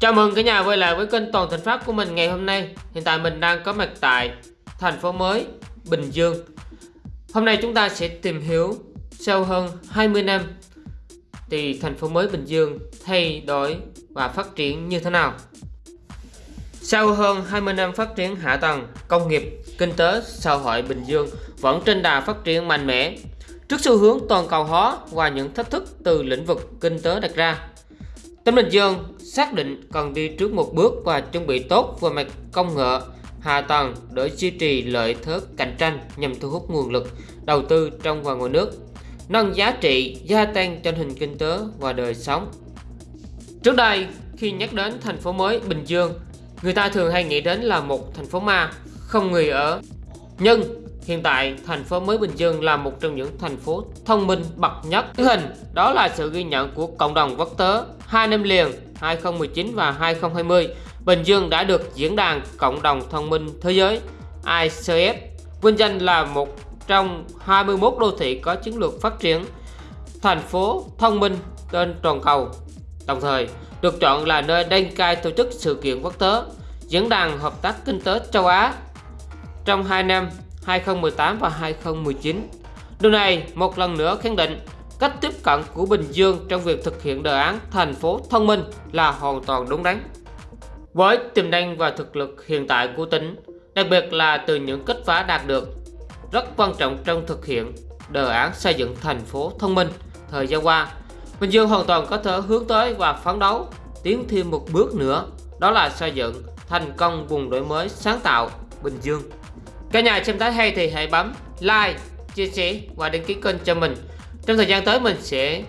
Chào mừng cả nhà quay lại với kênh Toàn Thành Phát của mình ngày hôm nay. Hiện tại mình đang có mặt tại thành phố mới Bình Dương. Hôm nay chúng ta sẽ tìm hiểu sau hơn 20 năm thì thành phố mới Bình Dương thay đổi và phát triển như thế nào. Sau hơn 20 năm phát triển hạ tầng, công nghiệp, kinh tế, xã hội Bình Dương vẫn trên đà phát triển mạnh mẽ. Trước xu hướng toàn cầu hóa và những thách thức từ lĩnh vực kinh tế đặt ra, tỉnh Bình Dương xác định cần đi trước một bước và chuẩn bị tốt về mặt công nghệ, hạ tầng để duy trì lợi thế cạnh tranh nhằm thu hút nguồn lực đầu tư trong và ngoài nước, nâng giá trị gia tăng trên hình kinh tế và đời sống. Trước đây, khi nhắc đến thành phố mới Bình Dương, người ta thường hay nghĩ đến là một thành phố ma, không người ở. Nhưng Hiện tại, thành phố mới Bình Dương là một trong những thành phố thông minh bậc nhất. Thứ hình đó là sự ghi nhận của cộng đồng quốc tế hai năm liền 2019 và 2020. Bình Dương đã được diễn đàn cộng đồng thông minh thế giới ICF vinh danh là một trong 21 đô thị có chiến lược phát triển thành phố thông minh trên toàn cầu. Đồng thời, được chọn là nơi đăng cai tổ chức sự kiện quốc tế Diễn đàn Hợp tác Kinh tế châu Á trong 2 năm 2018 và 2019. Điều này một lần nữa khẳng định cách tiếp cận của Bình Dương trong việc thực hiện đề án thành phố thông minh là hoàn toàn đúng đắn. Với tiềm năng và thực lực hiện tại của tỉnh, đặc biệt là từ những kết quả đạt được, rất quan trọng trong thực hiện đề án xây dựng thành phố thông minh thời gian qua, Bình Dương hoàn toàn có thể hướng tới và phấn đấu tiến thêm một bước nữa, đó là xây dựng thành công vùng đổi mới sáng tạo Bình Dương. Cả nhà xem thấy hay thì hãy bấm like, chia sẻ và đăng ký kênh cho mình. Trong thời gian tới mình sẽ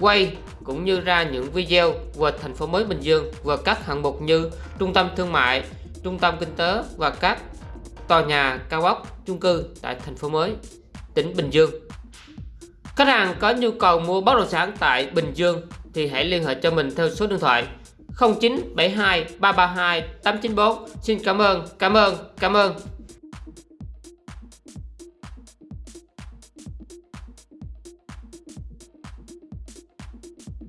quay cũng như ra những video về thành phố mới Bình Dương và các hạng mục như trung tâm thương mại, trung tâm kinh tế và các tòa nhà cao ốc, chung cư tại thành phố mới, tỉnh Bình Dương. Khách hàng có nhu cầu mua bất động sản tại Bình Dương thì hãy liên hệ cho mình theo số điện thoại 0972 332 894. Xin cảm ơn, cảm ơn, cảm ơn.